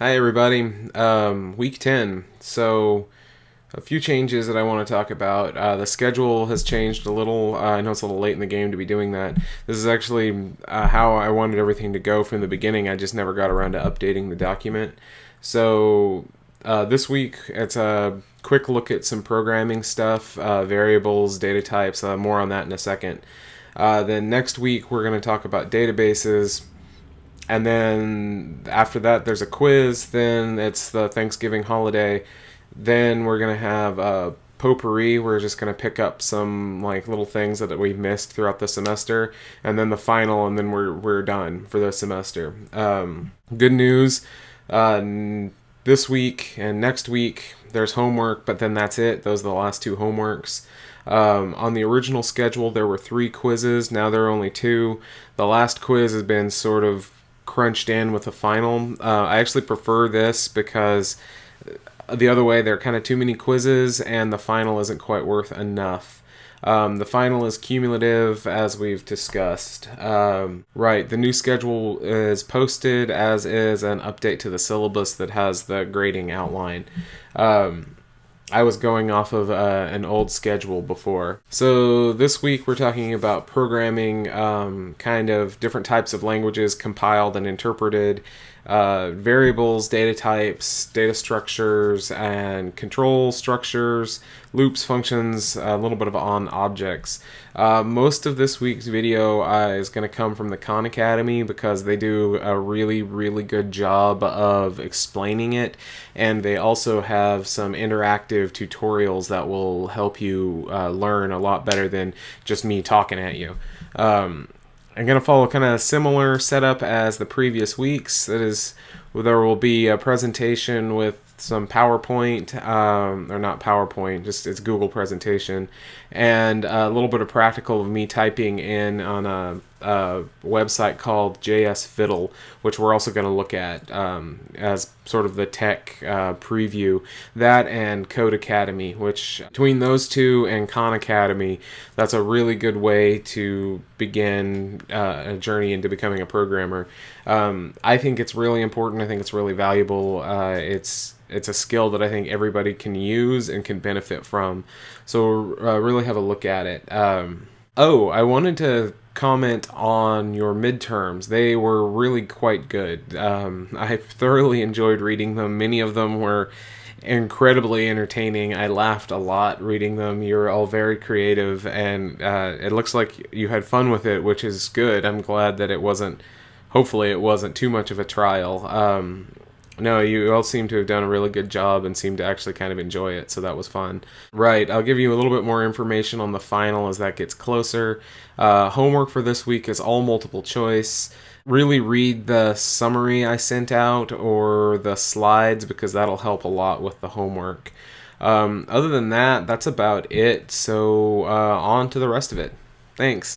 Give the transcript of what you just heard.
Hi everybody. Um, week 10. So a few changes that I want to talk about. Uh, the schedule has changed a little. Uh, I know it's a little late in the game to be doing that. This is actually uh, how I wanted everything to go from the beginning. I just never got around to updating the document. So uh, this week it's a quick look at some programming stuff, uh, variables, data types. Uh, more on that in a second. then next week we're going to talk about databases and then after that there's a quiz then it's the thanksgiving holiday. Then we're going to have a potpourri we're just going to pick up some like little things that we've missed throughout the semester. And then the final and then we're, we're done for the semester. Um, good news uh, this week and next week there's homework but then that's it. Those are the last two homeworks. Um, on the original schedule there were three quizzes now there are only two. The last quiz has been sort of crunched in with a final. Uh, I actually prefer this because the other way, there are kind of too many quizzes, and the final isn't quite worth enough. Um, the final is cumulative, as we've discussed. Um, right, the new schedule is posted, as is an update to the syllabus that has the grading outline. Um, I was going off of uh, an old schedule before. So this week we're talking about programming um, kind of different types of languages compiled and interpreted, uh, variables, data types, data structures, and control structures, loops, functions, a little bit of on objects. Uh, most of this week's video uh, is going to come from the Khan Academy because they do a really, really good job of explaining it, and they also have some interactive tutorials that will help you uh, learn a lot better than just me talking at you. Um, I'm going to follow kind of a similar setup as the previous weeks. That is, there will be a presentation with some PowerPoint, um, or not PowerPoint, just it's Google presentation, and a little bit of practical of me typing in on a a website called JS Fiddle, which we're also going to look at um, as sort of the tech uh, preview. That and Codecademy, which between those two and Khan Academy, that's a really good way to begin uh, a journey into becoming a programmer. Um, I think it's really important. Think it's really valuable. Uh, it's it's a skill that I think everybody can use and can benefit from. So uh, really have a look at it. Um, oh, I wanted to comment on your midterms. They were really quite good. Um, I thoroughly enjoyed reading them. Many of them were incredibly entertaining. I laughed a lot reading them. You're all very creative, and uh, it looks like you had fun with it, which is good. I'm glad that it wasn't. Hopefully, it wasn't too much of a trial. Um, no, you all seem to have done a really good job and seem to actually kind of enjoy it, so that was fun. Right, I'll give you a little bit more information on the final as that gets closer. Uh, homework for this week is all multiple choice. Really read the summary I sent out or the slides because that'll help a lot with the homework. Um, other than that, that's about it, so uh, on to the rest of it. Thanks.